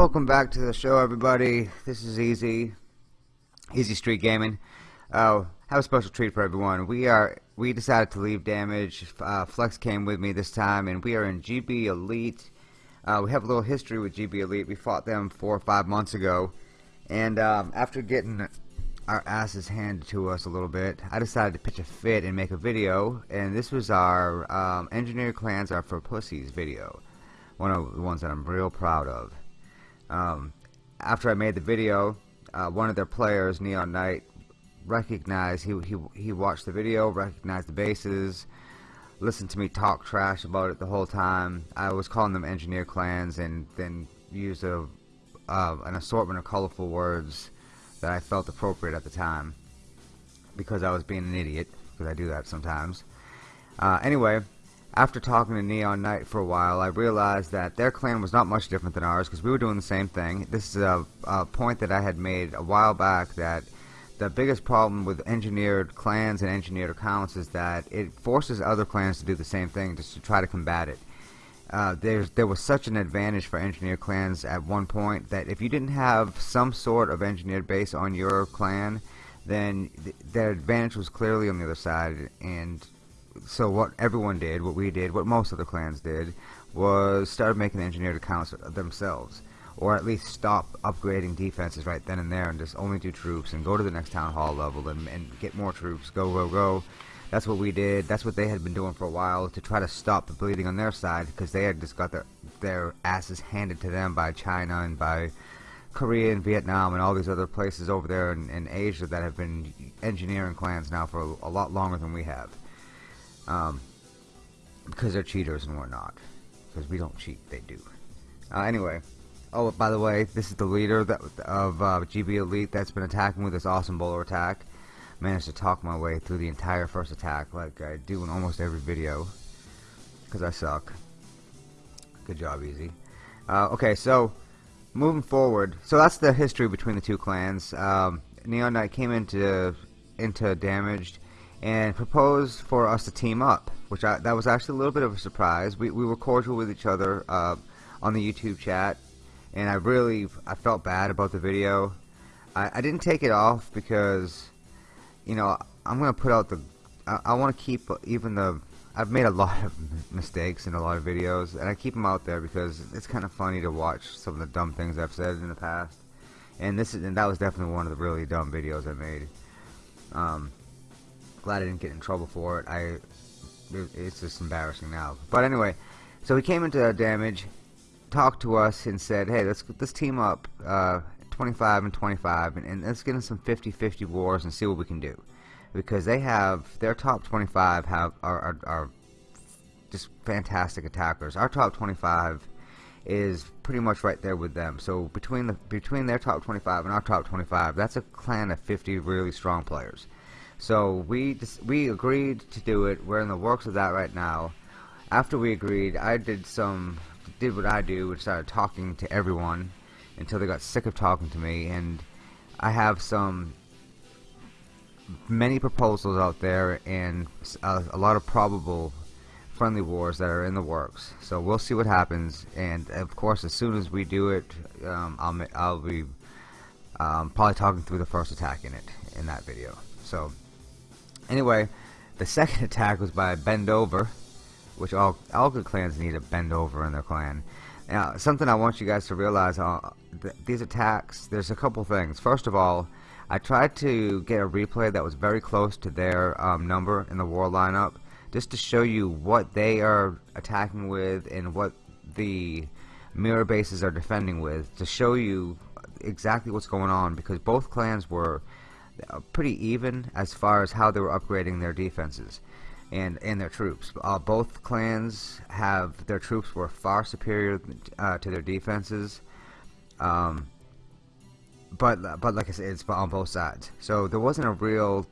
Welcome back to the show, everybody. This is Easy, Easy Street Gaming. Uh, have a special treat for everyone. We are we decided to leave Damage. Uh, Flex came with me this time, and we are in GB Elite. Uh, we have a little history with GB Elite. We fought them four or five months ago, and um, after getting our asses handed to us a little bit, I decided to pitch a fit and make a video. And this was our um, Engineer Clans Are for Pussies video, one of the ones that I'm real proud of. Um, after I made the video, uh, one of their players, Neon Knight, recognized he he he watched the video, recognized the bases, listened to me talk trash about it the whole time. I was calling them engineer clans, and then used a uh, an assortment of colorful words that I felt appropriate at the time because I was being an idiot because I do that sometimes. Uh, anyway, after talking to Neon Knight for a while, I realized that their clan was not much different than ours because we were doing the same thing. This is a, a, point that I had made a while back that the biggest problem with engineered clans and engineered accounts is that it forces other clans to do the same thing just to try to combat it. Uh, there was such an advantage for engineered clans at one point that if you didn't have some sort of engineered base on your clan, then th their advantage was clearly on the other side, and so what everyone did, what we did, what most of the clans did, was start making engineered accounts themselves. Or at least stop upgrading defenses right then and there and just only do troops and go to the next town hall level and, and get more troops, go, go, go. That's what we did. That's what they had been doing for a while to try to stop the bleeding on their side because they had just got their, their asses handed to them by China and by Korea and Vietnam and all these other places over there in, in Asia that have been engineering clans now for a, a lot longer than we have. Um, because they're cheaters and we're not. Because we don't cheat, they do. Uh, anyway, oh, by the way, this is the leader that, of uh, GB Elite that's been attacking with this awesome bowler attack. Managed to talk my way through the entire first attack like I do in almost every video. Because I suck. Good job, Easy. Uh, okay, so moving forward, so that's the history between the two clans. Um, Neon Knight came into into damaged and proposed for us to team up, which I, that was actually a little bit of a surprise. We, we were cordial with each other uh, on the YouTube chat, and I really I felt bad about the video. I, I didn't take it off because, you know, I'm gonna put out the. I, I want to keep even the. I've made a lot of mistakes in a lot of videos, and I keep them out there because it's kind of funny to watch some of the dumb things I've said in the past. And this is and that was definitely one of the really dumb videos I made. Um, glad I didn't get in trouble for it. I it's just embarrassing now. But anyway, so he came into damage, talked to us, and said, "Hey, let's let's team up, uh, 25 and 25, and, and let's get in some 50-50 wars and see what we can do." Because they have their top 25 have are, are, are just fantastic attackers. Our top 25 is pretty much right there with them. So between the between their top 25 and our top 25, that's a clan of 50 really strong players. So we we agreed to do it. We're in the works of that right now. After we agreed, I did some did what I do, which started talking to everyone until they got sick of talking to me. And I have some many proposals out there and a, a lot of probable friendly wars that are in the works. So we'll see what happens. And of course, as soon as we do it, um, I'll I'll be um, probably talking through the first attack in it in that video. So Anyway, the second attack was by Bend Over, which all, all good clans need a Bend Over in their clan. Now, something I want you guys to realize, uh, th these attacks, there's a couple things. First of all, I tried to get a replay that was very close to their um, number in the war lineup, just to show you what they are attacking with and what the mirror bases are defending with, to show you exactly what's going on, because both clans were pretty even as far as how they were upgrading their defenses and and their troops. Uh, both clans have their troops were far superior uh, to their defenses. Um, but but like I said, it's on both sides. So there wasn't a real.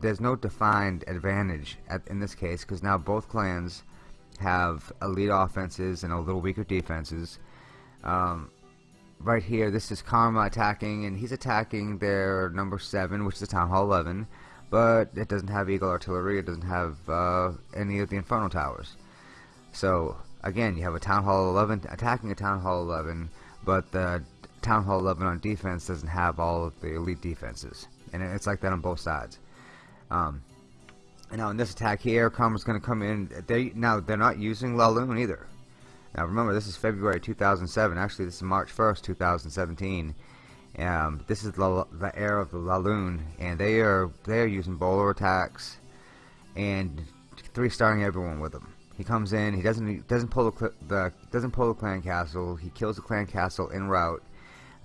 there's no defined advantage at, in this case because now both clans have elite offenses and a little weaker defenses. Um, right here, this is Karma attacking, and he's attacking their number 7, which is the Town Hall 11, but it doesn't have Eagle Artillery, it doesn't have uh, any of the Inferno Towers. So, again, you have a Town Hall 11 attacking a Town Hall 11, but the Town Hall 11 on defense doesn't have all of the elite defenses, and it's like that on both sides. Um, and now in this attack here, Karma's going to come in. They now they're not using Laloon either. Now remember, this is February 2007. Actually, this is March 1st, 2017. Um, this is the, the era of the Laloon, and they are they are using bowler attacks and three starring everyone with them. He comes in, he doesn't doesn't pull the, the doesn't pull the clan castle. He kills the clan castle en route.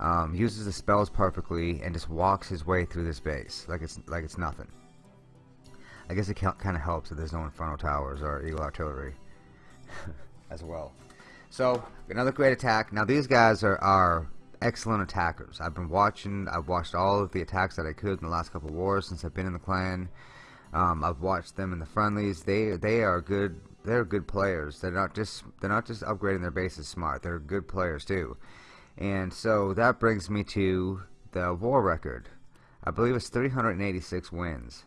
Um, uses the spells perfectly and just walks his way through this base like it's like it's nothing. I guess it kind of helps that there's no Inferno Towers or Eagle Artillery as well. So, another great attack. Now, these guys are, are excellent attackers. I've been watching, I've watched all of the attacks that I could in the last couple wars since I've been in the clan. Um, I've watched them in the friendlies. They they are good. They're good players. They're not just they're not just upgrading their bases smart. They're good players too. And so that brings me to the war record. I believe it's 386 wins.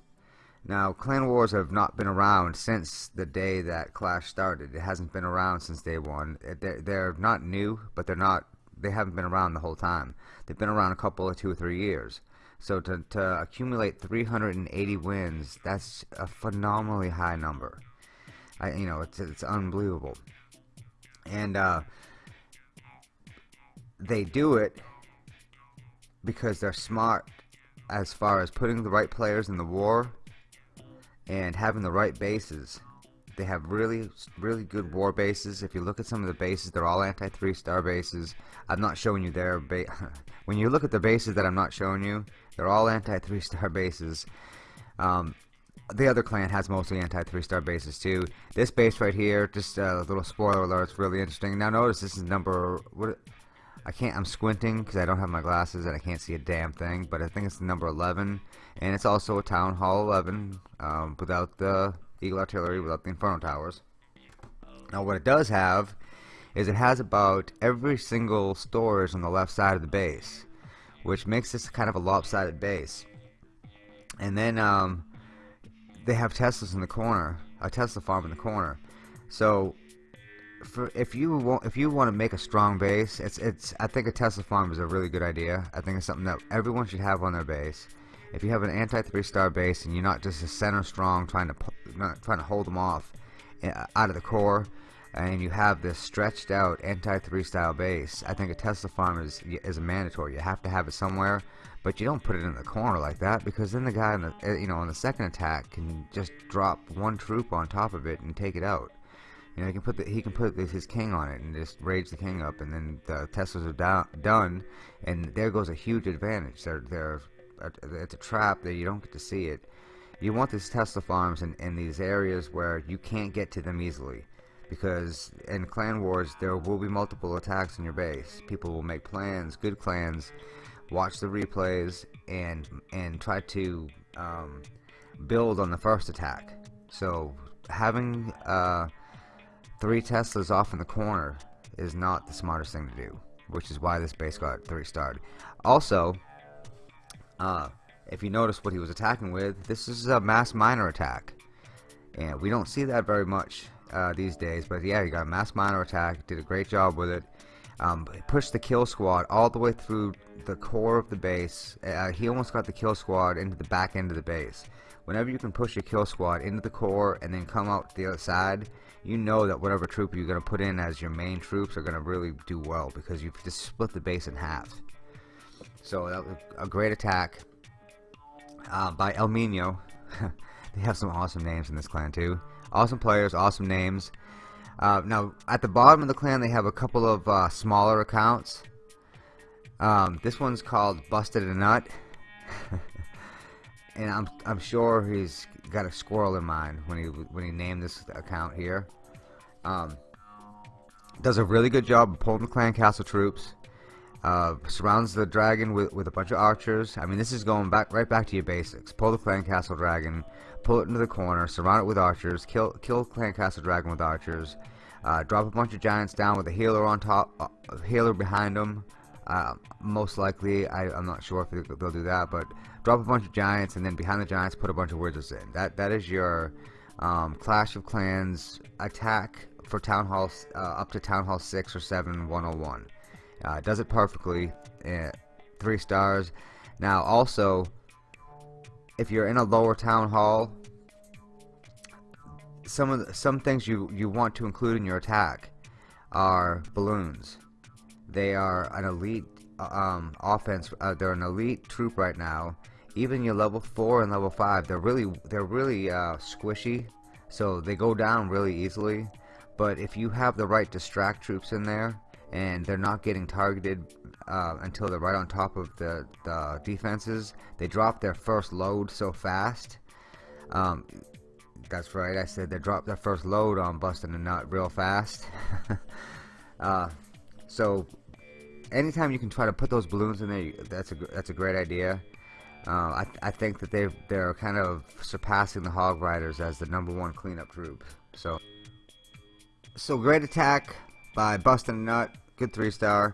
Now, clan wars have not been around since the day that Clash started. It hasn't been around since day one. They're, they're not new, but they're not. They haven't been around the whole time. They've been around a couple of two or three years. So to, to accumulate 380 wins, that's a phenomenally high number. I, you know, it's it's unbelievable. And uh, they do it because they're smart as far as putting the right players in the war and having the right bases. They have really, really good war bases. If you look at some of the bases, they're all anti three star bases. I'm not showing you their ba when you look at the bases that I'm not showing you, they're all anti three star bases. Um, the other clan has mostly anti three star bases too. This base right here, just a little spoiler alert, it's really interesting. Now notice this is number what I can't, I'm squinting because I don't have my glasses and I can't see a damn thing, but I think it's number 11, and it's also a Town Hall 11 um, without the Eagle Artillery, without the Inferno Towers. Now what it does have is it has about every single storage on the left side of the base, which makes this kind of a lopsided base. And then um, they have Teslas in the corner, a Tesla farm in the corner. So for if you want if you want to make a strong base, it's it's I think a Tesla farm is a really good idea. I think it's something that everyone should have on their base. If you have an anti three star base and you're not just a center strong trying to not trying to hold them off eh, out of the core, and you have this stretched out anti three style base, I think a Tesla farm is is a mandatory. You have to have it somewhere, but you don't put it in the corner like that because then the guy in the eh, you know on the second attack can just drop one troop on top of it and take it out. You know, he can put the, he can put his king on it and just rage the king up, and then the Teslas are done, and there goes a huge advantage. They're they're it's a trap that you don't get to see it. You want these Tesla farms in, in these areas where you can't get to them easily, because in clan wars there will be multiple attacks in your base. People will make plans, good clans, watch the replays, and and try to um, build on the first attack. So having uh, Three Teslas off in the corner is not the smartest thing to do, which is why this base got three starred. Also, uh, if you notice what he was attacking with, this is a mass miner attack. And we don't see that very much uh, these days, but yeah, he got a mass miner attack, did a great job with it. Um, pushed the kill squad all the way through the core of the base. Uh, he almost got the kill squad into the back end of the base. Whenever you can push your kill squad into the core and then come out the other side, you know that whatever troop you're going to put in as your main troops are going to really do well because you've just split the base in half. So that was a great attack uh, by El Mino. they have some awesome names in this clan too. Awesome players, awesome names. Uh, now at the bottom of the clan they have a couple of uh, smaller accounts. Um, this one's called Busted a Nut. and I'm I'm sure he's got a squirrel in mind when he when he named this account here. Um, does a really good job of pulling the clan castle troops. Uh, surrounds the dragon with, with a bunch of archers. I mean, this is going back right back to your basics. Pull the clan castle dragon, pull it into the corner, surround it with archers, kill kill clan castle dragon with archers. Uh, drop a bunch of giants down with a healer on top, uh, a healer behind them. Uh, most likely, I, am not sure if they'll do that, but drop a bunch of giants and then behind the giants put a bunch of wizards in. That that is your um, Clash of Clans attack for Town Hall uh, up to Town Hall 6 or 7 101. Uh, does it perfectly. Uh, three stars. Now also, if you're in a lower town hall, some of the, some things you you want to include in your attack are balloons. They are an elite uh, um, offense. Uh, they're an elite troop right now. Even your level four and level five, they're really they're really uh, squishy, so they go down really easily. But if you have the right distract troops in there, and they're not getting targeted uh, until they're right on top of the, the defenses. They drop their first load so fast. Um, that's right, I said they drop their first load on busting a nut real fast. uh, so anytime you can try to put those balloons in there, that's a that's a great idea. Uh, I, I think that they they're kind of surpassing the Hog Riders as the number one cleanup troop. So so great attack by Busting a Nut. Good three star.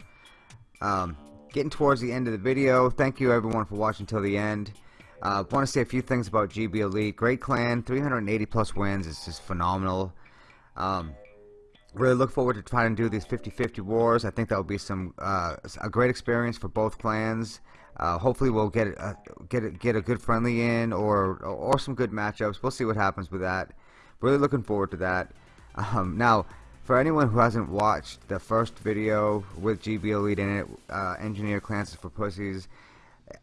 Um, getting towards the end of the video. Thank you everyone for watching till the end. Uh, want to say a few things about GB Elite. Great clan, 380 plus wins. It's just phenomenal. Um, really look forward to trying to do these 50-50 wars. I think that will be some uh, a great experience for both clans. Uh, hopefully we'll get a, get a, get a good friendly in or or some good matchups. We'll see what happens with that. Really looking forward to that. Um, now for anyone who hasn't watched the first video with GB Elite in it, uh, Engineer Clances for Pussies,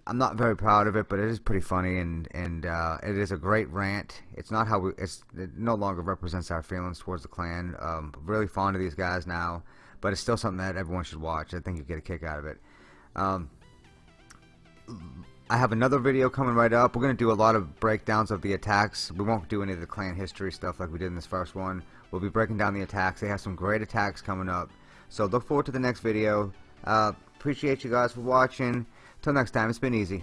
I'm not very proud of it, but it is pretty funny and and uh, it is a great rant. It's not how we. It's it no longer represents our feelings towards the clan. Um, really fond of these guys now, but it's still something that everyone should watch. I think you get a kick out of it. Um, I have another video coming right up. We're going to do a lot of breakdowns of the attacks. We won't do any of the clan history stuff like we did in this first one. We'll be breaking down the attacks. They have some great attacks coming up. So look forward to the next video. Uh, appreciate you guys for watching. Till next time, it's been easy.